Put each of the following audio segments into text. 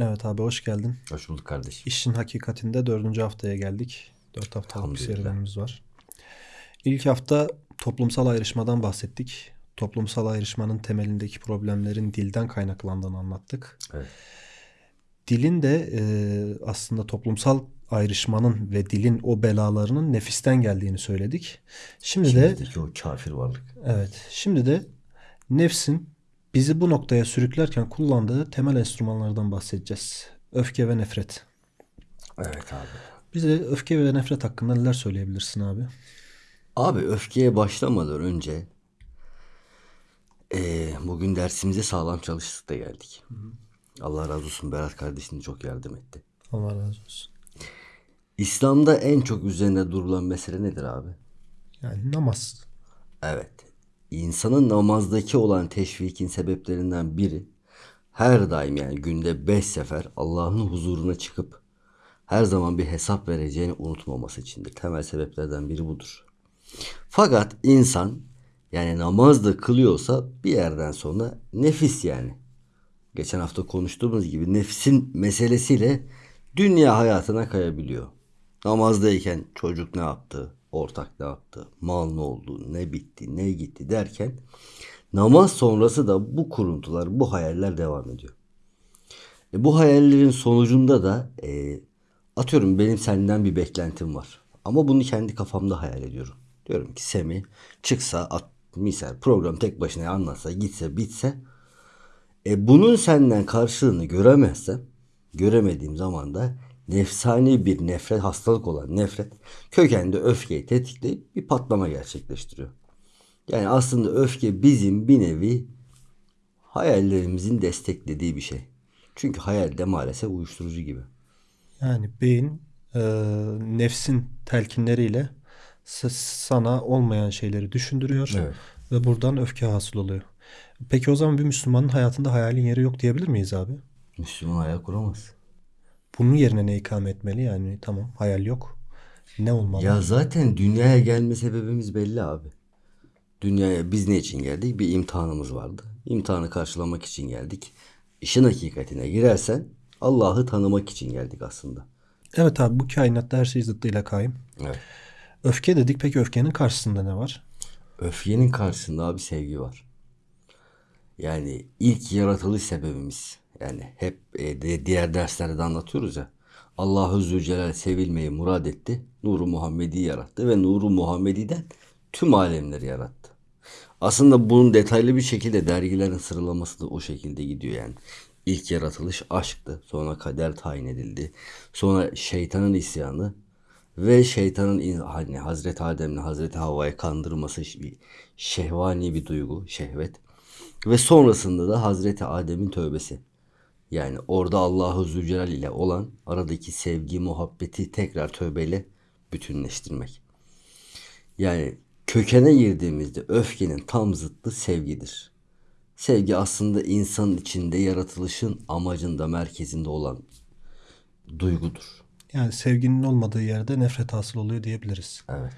Evet abi hoş geldin. Hoş bulduk kardeşim. İşin hakikatinde dördüncü haftaya geldik. Dört haftalık bir serüvenimiz var. İlk hafta toplumsal ayrışmadan bahsettik. Toplumsal ayrışmanın temelindeki problemlerin dilden kaynaklandığını anlattık. Evet. Dilin de e, aslında toplumsal ayrışmanın ve dilin o belalarının nefisten geldiğini söyledik. Şimdi de İçimizdeki o kafir varlık. evet, şimdi de nefsin bizi bu noktaya sürüklerken kullandığı temel enstrümanlardan bahsedeceğiz. Öfke ve nefret. Evet abi. Bize öfke ve nefret hakkında neler söyleyebilirsin abi? Abi öfkeye başlamadan önce eee, bugün dersimize sağlam çalıştık da geldik. Allah razı olsun Berat kardeşim çok yardım etti. Allah razı olsun. İslam'da en çok üzerine durulan mesele nedir abi? Yani namaz. Evet. İnsanın namazdaki olan teşvikin sebeplerinden biri her daim yani günde beş sefer Allah'ın huzuruna çıkıp her zaman bir hesap vereceğini unutmaması içindir. Temel sebeplerden biri budur. Fakat insan yani namaz da kılıyorsa bir yerden sonra nefis yani. Geçen hafta konuştuğumuz gibi nefsin meselesiyle dünya hayatına kayabiliyor. Namazdayken çocuk ne yaptı, ortak ne yaptı, mal ne oldu, ne bitti, ne gitti derken namaz sonrası da bu kuruntular, bu hayaller devam ediyor. E, bu hayallerin sonucunda da e, atıyorum benim senden bir beklentim var. Ama bunu kendi kafamda hayal ediyorum. Diyorum ki Semi çıksa at, misal program tek başına anlatsa gitse bitse e, bunun senden karşılığını göremezsem göremediğim zaman da nefsani bir nefret hastalık olan nefret kökende öfkeyi tetikleyip bir patlama gerçekleştiriyor. Yani aslında öfke bizim bir nevi hayallerimizin desteklediği bir şey. Çünkü hayal de maalesef uyuşturucu gibi. Yani beyin e, nefsin telkinleriyle sana olmayan şeyleri düşündürüyor Evet. ve buradan öfke hasıl oluyor. Peki o zaman bir Müslümanın hayatında hayalin yeri yok diyebilir miyiz abi? Müslüman hayal kuramaz. Bunun yerine ne ikame etmeli? Yani tamam hayal yok. Ne olmalı? Ya zaten dünyaya gelme sebebimiz belli abi. Dünyaya biz ne için geldik? Bir imtihanımız vardı. İmtihanı karşılamak için geldik. İşin hakikatine girersen Allah'ı tanımak için geldik aslında. Evet abi bu kainatta her şey zıttıyla kaim. Evet. Öfke dedik peki öfkenin karşısında ne var? Öfkenin karşısında abi sevgi var. Yani ilk yaratılış sebebimiz. Yani hep e, de- diğer derslerde de anlatıyoruz ya. Allah Zülcelal sevilmeyi murad etti. Nuru Muhammedi yarattı ve Nuru Muhammedi'den tüm alemleri yarattı. Aslında bunun detaylı bir şekilde dergilerin sıralaması da o şekilde gidiyor yani. İlk yaratılış aşktı. Sonra kader tayin edildi. Sonra şeytanın isyanı ve şeytanın hani Hazreti Adem'le Hazreti Havva'yı kandırması bir şehvani bir duygu, şehvet. Ve sonrasında da Hazreti Adem'in tövbesi. Yani orada Allahu Zülcelal ile olan aradaki sevgi, muhabbeti tekrar tövbeyle bütünleştirmek. Yani kökene girdiğimizde öfkenin tam zıttı sevgidir. Sevgi aslında insanın içinde yaratılışın amacında, merkezinde olan duygudur. Yani sevginin olmadığı yerde nefret hasıl oluyor diyebiliriz. Evet.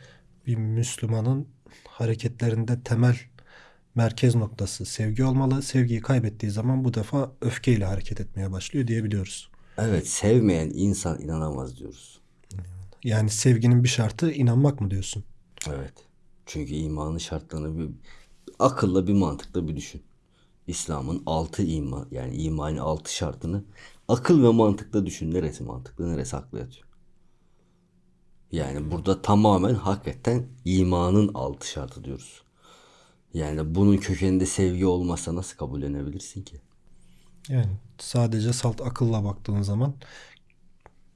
Bir Müslümanın hareketlerinde temel merkez noktası sevgi olmalı. Sevgiyi kaybettiği zaman bu defa öfkeyle hareket etmeye başlıyor diyebiliyoruz. Evet, sevmeyen insan inanamaz diyoruz. Yani sevginin bir şartı inanmak mı diyorsun? Evet. Çünkü imanın şartlarını bir akılla bir mantıkla bir düşün. İslam'ın altı iman yani imanın altı şartını akıl ve mantıkla düşün. Neresi mantıklı neresi aklı yatıyor. Yani burada tamamen hakikaten imanın altı şartı diyoruz. Yani bunun kökeninde sevgi olmazsa nasıl kabullenebilirsin ki? Yani sadece salt akılla baktığın zaman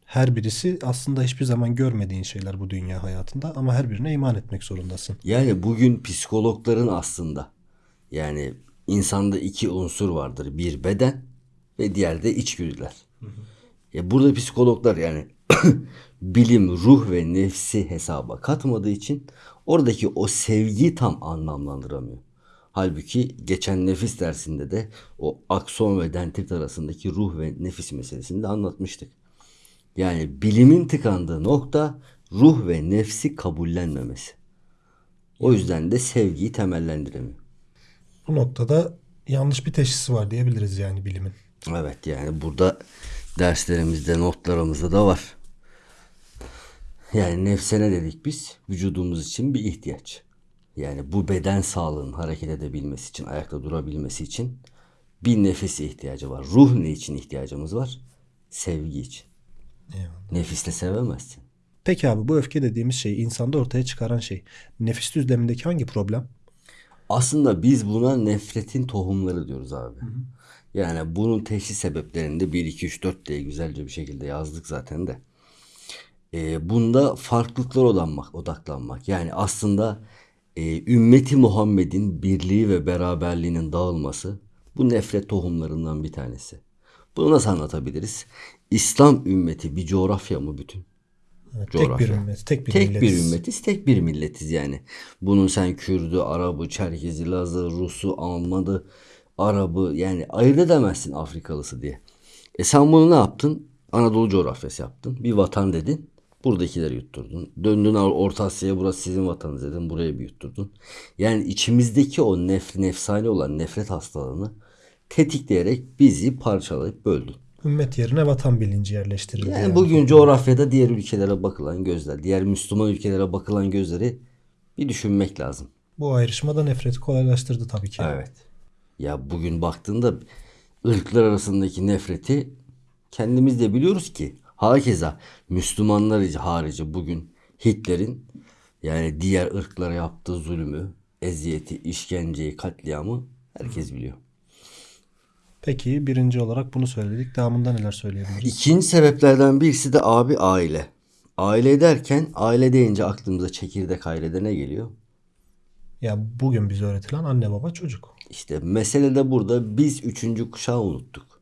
her birisi aslında hiçbir zaman görmediğin şeyler bu dünya hayatında ama her birine iman etmek zorundasın. Yani bugün psikologların aslında yani insanda iki unsur vardır. Bir beden ve diğer de içgüdüler. Ya burada psikologlar yani bilim, ruh ve nefsi hesaba katmadığı için oradaki o sevgi tam anlamlandıramıyor. Halbuki geçen nefis dersinde de o akson ve dendrit arasındaki ruh ve nefis meselesini de anlatmıştık. Yani bilimin tıkandığı nokta ruh ve nefsi kabullenmemesi. O yüzden de sevgiyi temellendiremiyor. Bu noktada yanlış bir teşhisi var diyebiliriz yani bilimin. Evet yani burada Derslerimizde, notlarımızda da var. Yani nefsene dedik biz vücudumuz için bir ihtiyaç. Yani bu beden sağlığının hareket edebilmesi için, ayakta durabilmesi için bir nefis ihtiyacı var. Ruh ne için ihtiyacımız var? Sevgi için. Eyvallah. Nefisle sevemezsin. Peki abi bu öfke dediğimiz şey insanda ortaya çıkaran şey nefis düzlemindeki hangi problem? Aslında biz buna nefretin tohumları diyoruz abi. Yani bunun teşhis sebeplerini de 1, 2, 3, 4 diye güzelce bir şekilde yazdık zaten de. Ee, bunda farklılıklara odaklanmak, odaklanmak. Yani aslında e, ümmeti Muhammed'in birliği ve beraberliğinin dağılması bu nefret tohumlarından bir tanesi. Bunu nasıl anlatabiliriz? İslam ümmeti bir coğrafya mı bütün? Evet, tek bir Coğrafya. ümmet, tek bir tek milletiz. bir ümmetiz, tek bir milletiz yani. Bunun sen Kürdü, Arabı, Çerkezi, Lazı, Rusu, Almanı, Arabı yani ayırt edemezsin Afrikalısı diye. E sen bunu ne yaptın? Anadolu coğrafyası yaptın. Bir vatan dedin. Buradakileri yutturdun. Döndün Orta Asya'ya burası sizin vatanınız dedin. Buraya bir yutturdun. Yani içimizdeki o nef nefsani olan nefret hastalığını tetikleyerek bizi parçalayıp böldün. Ümmet yerine vatan bilinci yerleştirildi. Yani yani. bugün coğrafyada diğer ülkelere bakılan gözler, diğer Müslüman ülkelere bakılan gözleri bir düşünmek lazım. Bu ayrışma da nefreti kolaylaştırdı tabii ki. Evet. Ya bugün baktığında ırklar arasındaki nefreti kendimiz de biliyoruz ki hakeza Müslümanlar harici bugün Hitler'in yani diğer ırklara yaptığı zulmü, eziyeti, işkenceyi, katliamı herkes biliyor. Peki birinci olarak bunu söyledik. Devamında neler söyleyebiliriz? İkinci sebeplerden birisi de abi aile. Aile derken aile deyince aklımıza çekirdek ailede ne geliyor? Ya bugün bize öğretilen anne baba çocuk. İşte mesele de burada biz üçüncü kuşağı unuttuk.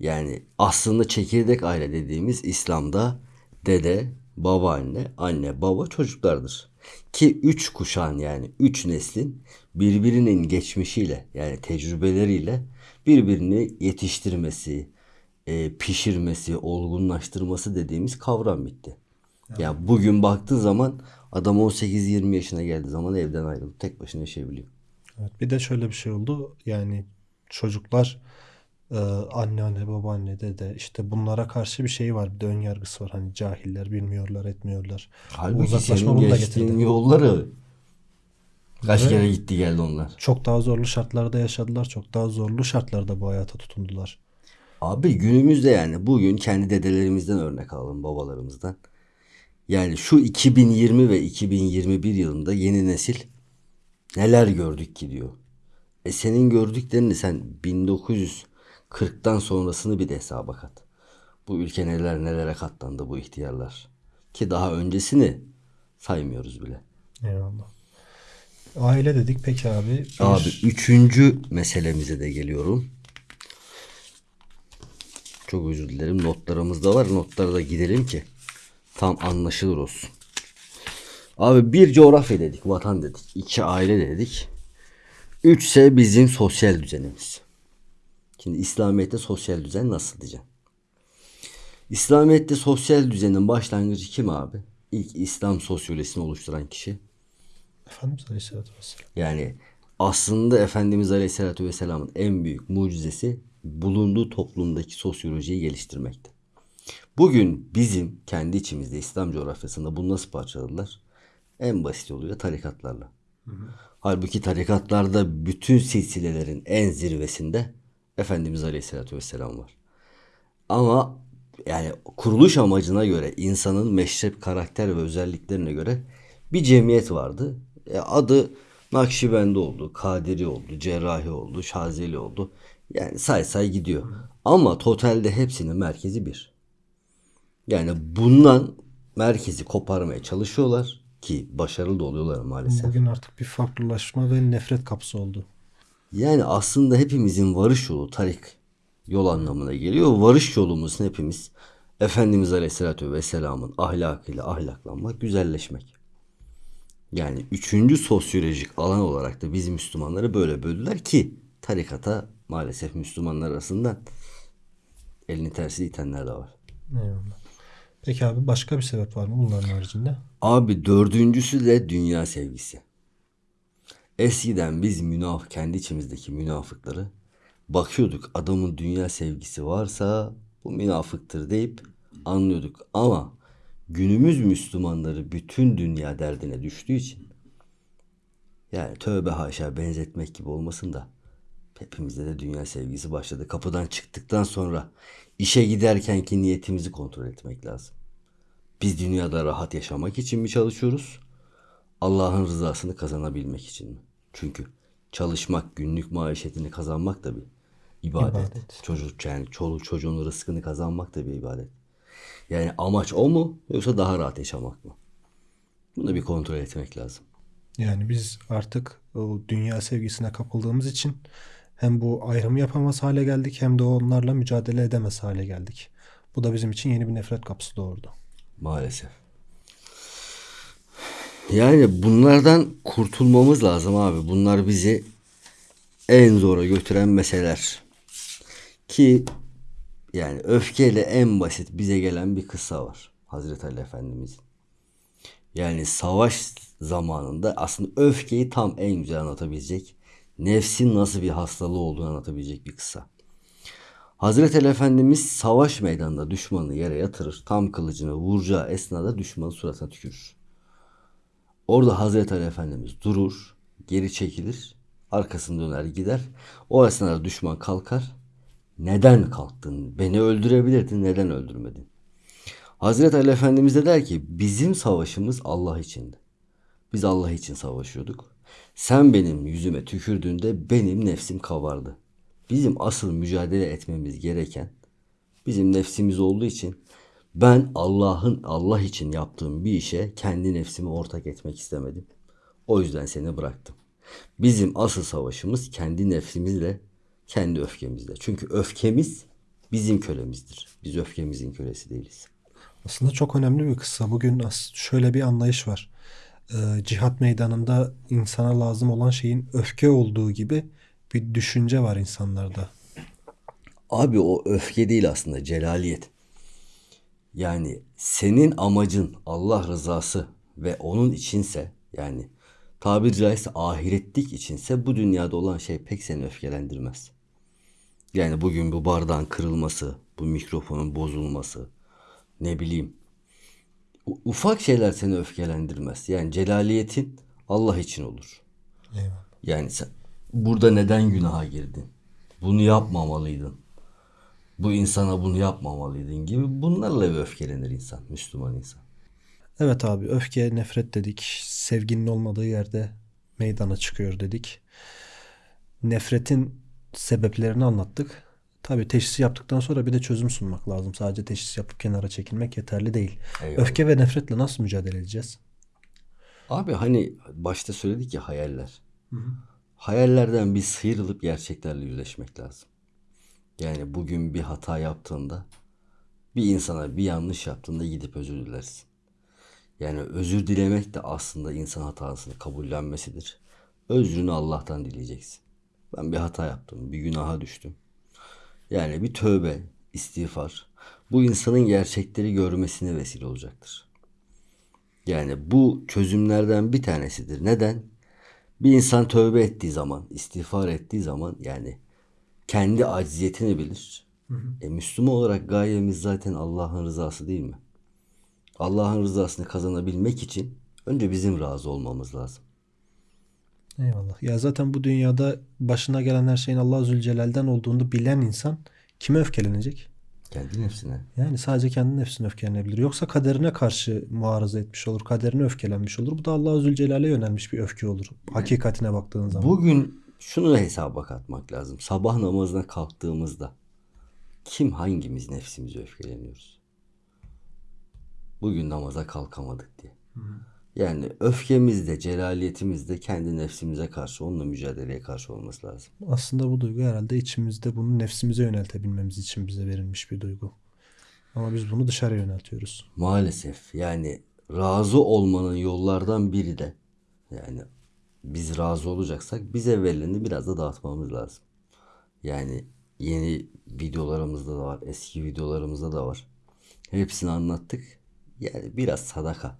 Yani aslında çekirdek aile dediğimiz İslam'da dede, babaanne, anne, baba çocuklardır. Ki üç kuşağın yani üç neslin birbirinin geçmişiyle yani tecrübeleriyle birbirini yetiştirmesi, e, pişirmesi, olgunlaştırması dediğimiz kavram bitti. Ya bugün baktığın zaman adam 18-20 yaşına geldiği zaman evden ayrılıp tek başına yaşayabiliyor. Evet, bir de şöyle bir şey oldu. Yani çocuklar e, anne anne babaanne dede işte bunlara karşı bir şey var. Bir de ön yargısı var. Hani cahiller bilmiyorlar etmiyorlar. Bu Halbuki uzaklaşma senin geçtiğin yolları kaç Evet. kere gitti geldi onlar. Çok daha zorlu şartlarda yaşadılar. Çok daha zorlu şartlarda bu hayata tutundular. Abi günümüzde yani bugün kendi dedelerimizden örnek alalım babalarımızdan. Yani şu 2020 ve 2021 yılında yeni nesil neler gördük ki diyor. E senin gördüklerini sen 1940'tan sonrasını bir de hesaba kat. Bu ülke neler nelere katlandı bu ihtiyarlar. Ki daha öncesini saymıyoruz bile. Eyvallah. Aile dedik peki abi. Bir- Abi üçüncü meselemize de geliyorum. Çok özür dilerim. Notlarımızda var. Notlara da gidelim ki tam anlaşılır olsun. Abi bir coğrafya dedik, vatan dedik, iki aile dedik. Üçse bizim sosyal düzenimiz. Şimdi İslamiyet'te sosyal düzen nasıl diyeceğim? İslamiyet'te sosyal düzenin başlangıcı kim abi? İlk İslam sosyolojisini oluşturan kişi Efendimiz Aleyhisselatü Vesselam. yani aslında Efendimiz Aleyhisselatü Vesselam'ın en büyük mucizesi bulunduğu toplumdaki sosyolojiyi geliştirmekti. Bugün bizim kendi içimizde İslam coğrafyasında bunu nasıl parçaladılar? En basit oluyor tarikatlarla. Halbuki tarikatlarda bütün silsilelerin en zirvesinde Efendimiz Aleyhisselatü Vesselam var. Ama yani kuruluş amacına göre insanın meşrep karakter ve özelliklerine göre bir cemiyet vardı. E, adı Nakşibendi oldu, Kadiri oldu, Cerrahi oldu, Şazeli oldu. Yani say say gidiyor. Ama totalde hepsinin merkezi bir. Yani bundan merkezi koparmaya çalışıyorlar ki başarılı da oluyorlar maalesef. Bugün artık bir farklılaşma ve nefret kapısı oldu. Yani aslında hepimizin varış yolu tarik yol anlamına geliyor. Varış yolumuz hepimiz Efendimiz Aleyhisselatü Vesselam'ın ahlakıyla ahlaklanmak, güzelleşmek. Yani üçüncü sosyolojik alan olarak da biz Müslümanları böyle böldüler ki tarikata maalesef Müslümanlar arasından elini tersi itenler de var. Eyvallah. Peki abi başka bir sebep var mı bunların haricinde? Abi dördüncüsü de dünya sevgisi. Eskiden biz münaf kendi içimizdeki münafıkları bakıyorduk adamın dünya sevgisi varsa bu münafıktır deyip anlıyorduk. Ama günümüz Müslümanları bütün dünya derdine düştüğü için yani tövbe haşa benzetmek gibi olmasın da hepimizde de dünya sevgisi başladı. Kapıdan çıktıktan sonra işe giderkenki niyetimizi kontrol etmek lazım. Biz dünyada rahat yaşamak için mi çalışıyoruz? Allah'ın rızasını kazanabilmek için mi? Çünkü çalışmak, günlük maişetini kazanmak da bir ibadet. İbadet. Çocuk yani çoluk çocuğun rızkını kazanmak da bir ibadet. Yani amaç o mu yoksa daha rahat yaşamak mı? Bunu bir kontrol etmek lazım. Yani biz artık o dünya sevgisine kapıldığımız için hem bu ayrımı yapamaz hale geldik hem de onlarla mücadele edemez hale geldik. Bu da bizim için yeni bir nefret kapısı doğurdu. Maalesef. Yani bunlardan kurtulmamız lazım abi. Bunlar bizi en zora götüren meseleler. Ki yani öfkeyle en basit bize gelen bir kıssa var. Hazreti Ali Efendimizin. Yani savaş zamanında aslında öfkeyi tam en güzel anlatabilecek, nefsin nasıl bir hastalığı olduğunu anlatabilecek bir kıssa. Hazreti Ali Efendimiz savaş meydanında düşmanı yere yatırır. Tam kılıcını vuracağı esnada düşmanın suratına tükürür. Orada Hazreti Ali Efendimiz durur, geri çekilir, arkasını döner gider. O esnada düşman kalkar. Neden kalktın? Beni öldürebilirdin, neden öldürmedin? Hazreti Ali Efendimiz de der ki bizim savaşımız Allah içindi. Biz Allah için savaşıyorduk. Sen benim yüzüme tükürdüğünde benim nefsim kabardı. Bizim asıl mücadele etmemiz gereken bizim nefsimiz olduğu için ben Allah'ın Allah için yaptığım bir işe kendi nefsimi ortak etmek istemedim. O yüzden seni bıraktım. Bizim asıl savaşımız kendi nefsimizle, kendi öfkemizle. Çünkü öfkemiz bizim kölemizdir. Biz öfkemizin kölesi değiliz. Aslında çok önemli bir kıssa. Bugün şöyle bir anlayış var. Ee, cihat meydanında insana lazım olan şeyin öfke olduğu gibi bir düşünce var insanlarda. Abi o öfke değil aslında celaliyet. Yani senin amacın Allah rızası ve onun içinse yani tabiri caizse ahiretlik içinse bu dünyada olan şey pek seni öfkelendirmez. Yani bugün bu bardağın kırılması, bu mikrofonun bozulması, ne bileyim ufak şeyler seni öfkelendirmez. Yani celaliyetin Allah için olur. Eyvallah. Yani sen burada neden günaha girdin? Bunu yapmamalıydın. Bu insana bunu yapmamalıydın gibi bunlarla bir öfkelenir insan, Müslüman insan. Evet abi öfke, nefret dedik. Sevginin olmadığı yerde meydana çıkıyor dedik. Nefretin sebeplerini anlattık. Tabii teşhisi yaptıktan sonra bir de çözüm sunmak lazım. Sadece teşhis yapıp kenara çekilmek yeterli değil. Eyvallah. Öfke ve nefretle nasıl mücadele edeceğiz? Abi hani başta söyledik ya hayaller. Hayallerden bir sıyrılıp gerçeklerle yüzleşmek lazım. Yani bugün bir hata yaptığında bir insana bir yanlış yaptığında gidip özür dilersin. Yani özür dilemek de aslında insan hatasını kabullenmesidir. Özrünü Allah'tan dileyeceksin. Ben bir hata yaptım, bir günaha düştüm. Yani bir tövbe, istiğfar bu insanın gerçekleri görmesine vesile olacaktır. Yani bu çözümlerden bir tanesidir. Neden? Bir insan tövbe ettiği zaman, istiğfar ettiği zaman yani kendi acziyetini bilir. E, Müslüman olarak gayemiz zaten Allah'ın rızası değil mi? Allah'ın rızasını kazanabilmek için önce bizim razı olmamız lazım. Eyvallah. Ya zaten bu dünyada başına gelen her şeyin Allah Zülcelal'den olduğunu bilen insan kime öfkelenecek? Kendi nefsine. Yani sadece kendi nefsine öfkelenebilir. Yoksa kaderine karşı muarıza etmiş olur. Kaderine öfkelenmiş olur. Bu da Allah Zülcelal'e yönelmiş bir öfke olur. Hakikatine baktığın zaman. Bugün şunu da hesaba katmak lazım. Sabah namazına kalktığımızda kim hangimiz nefsimize öfkeleniyoruz? Bugün namaza kalkamadık diye. Yani öfkemiz de celaliyetimiz de kendi nefsimize karşı onunla mücadeleye karşı olması lazım. Aslında bu duygu herhalde içimizde bunu nefsimize yöneltebilmemiz için bize verilmiş bir duygu. Ama biz bunu dışarıya yöneltiyoruz. Maalesef yani razı olmanın yollardan biri de yani biz razı olacaksak bize verileni biraz da dağıtmamız lazım. Yani yeni videolarımızda da var, eski videolarımızda da var. Hepsini anlattık. Yani biraz sadaka,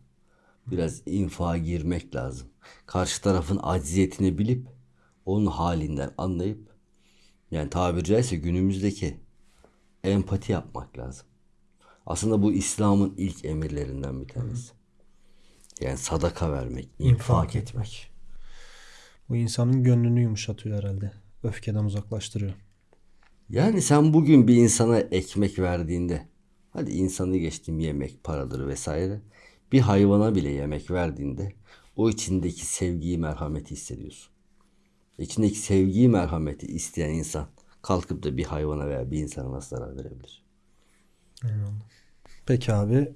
biraz infağa girmek lazım. Karşı tarafın acziyetini bilip onun halinden anlayıp yani tabiri caizse günümüzdeki empati yapmak lazım. Aslında bu İslam'ın ilk emirlerinden bir tanesi. Yani sadaka vermek, infak etmek. Bu insanın gönlünü yumuşatıyor herhalde. Öfkeden uzaklaştırıyor. Yani sen bugün bir insana ekmek verdiğinde, hadi insanı geçtim yemek, paradır vesaire. Bir hayvana bile yemek verdiğinde o içindeki sevgiyi, merhameti hissediyorsun. İçindeki sevgiyi, merhameti isteyen insan kalkıp da bir hayvana veya bir insana nasıl zarar verebilir? Peki abi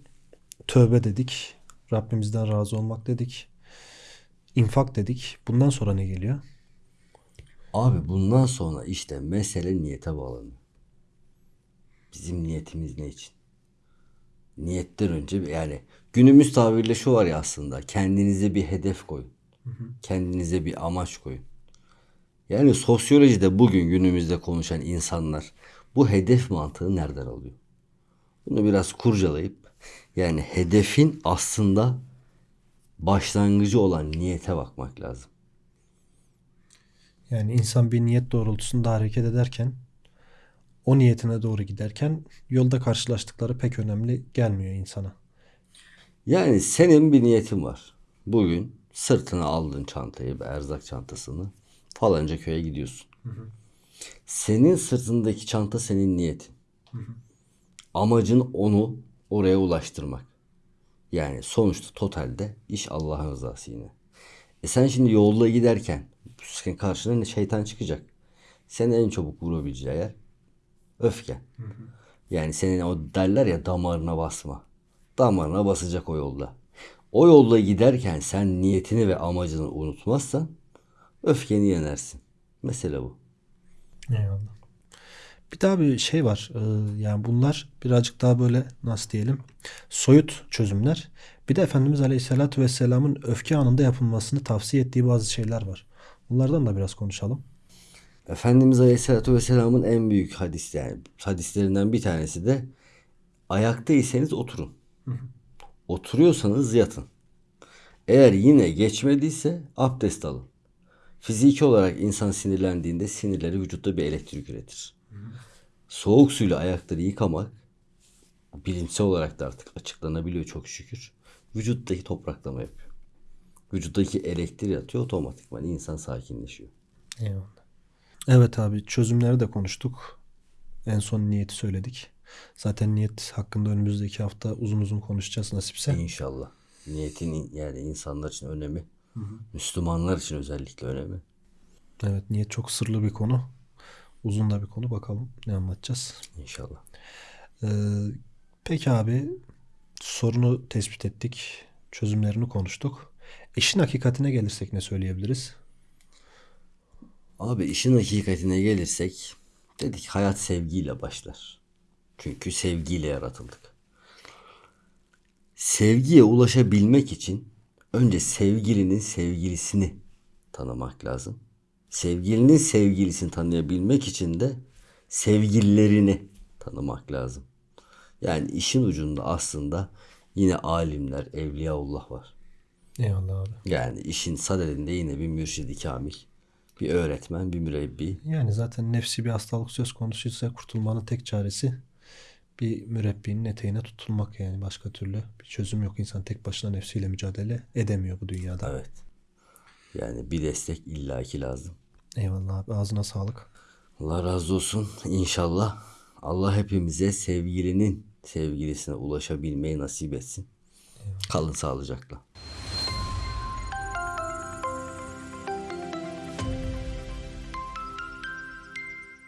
tövbe dedik. Rabbimizden razı olmak dedik. İnfak dedik. Bundan sonra ne geliyor? Abi bundan sonra işte mesele niyete bağlanıyor. Bizim niyetimiz ne için? Niyetten önce yani günümüz tabirle şu var ya aslında kendinize bir hedef koyun. Kendinize bir amaç koyun. Yani sosyolojide bugün günümüzde konuşan insanlar bu hedef mantığı nereden alıyor? Bunu biraz kurcalayıp yani hedefin aslında başlangıcı olan niyete bakmak lazım. Yani insan bir niyet doğrultusunda hareket ederken o niyetine doğru giderken yolda karşılaştıkları pek önemli gelmiyor insana. Yani senin bir niyetin var. Bugün sırtına aldın çantayı, erzak çantasını falanca köye gidiyorsun. Senin sırtındaki çanta senin niyetin. Amacın onu oraya ulaştırmak. Yani sonuçta totalde iş Allah'ın rızası yine. E sen şimdi yolda giderken senin karşına şeytan çıkacak. Seni en çabuk vurabileceği yer öfke. Yani senin o derler ya damarına basma. Damarına basacak o yolda. O yolda giderken sen niyetini ve amacını unutmazsan öfkeni yenersin. Mesele bu. Eyvallah. Bir daha bir şey var. Ee, yani bunlar birazcık daha böyle nasıl diyelim soyut çözümler. Bir de Efendimiz Aleyhisselatü Vesselam'ın öfke anında yapılmasını tavsiye ettiği bazı şeyler var. Bunlardan da biraz konuşalım. Efendimiz Aleyhisselatü Vesselam'ın en büyük hadis yani hadislerinden bir tanesi de ayaktaysanız oturun. Oturuyorsanız yatın. Eğer yine geçmediyse abdest alın. Fiziki olarak insan sinirlendiğinde sinirleri vücutta bir elektrik üretir. Soğuk suyla ayakları yıkamak bilimsel olarak da artık açıklanabiliyor çok şükür. Vücuttaki topraklama yapıyor. Vücuttaki elektriği atıyor otomatikman insan sakinleşiyor. Eyvallah. Evet abi çözümleri de konuştuk. En son niyeti söyledik. Zaten niyet hakkında önümüzdeki hafta uzun uzun konuşacağız nasipse. İnşallah. Niyetin yani insanlar için önemi, Müslümanlar için özellikle önemi. Evet niyet çok sırlı bir konu. Uzun da bir konu. Bakalım ne anlatacağız. İnşallah. Ee, peki abi sorunu tespit ettik. Çözümlerini konuştuk. İşin hakikatine gelirsek ne söyleyebiliriz? Abi işin hakikatine gelirsek dedik hayat sevgiyle başlar. Çünkü sevgiyle yaratıldık. Sevgiye ulaşabilmek için önce sevgilinin sevgilisini tanımak lazım. Sevgilinin sevgilisini tanıyabilmek için de sevgililerini tanımak lazım. Yani işin ucunda aslında yine alimler, evliyaullah var. Eyvallah abi. Yani işin sadedinde yine bir mürşidi kamil, bir öğretmen, bir mürebbi. Yani zaten nefsi bir hastalık söz konusuysa kurtulmanın tek çaresi bir mürebbinin eteğine tutulmak yani başka türlü bir çözüm yok. İnsan tek başına nefsiyle mücadele edemiyor bu dünyada. Evet. Yani bir destek illaki lazım. Eyvallah abi ağzına sağlık. Allah razı olsun. İnşallah Allah hepimize sevgilinin sevgilisine ulaşabilmeyi nasip etsin. Kalın sağlıcakla.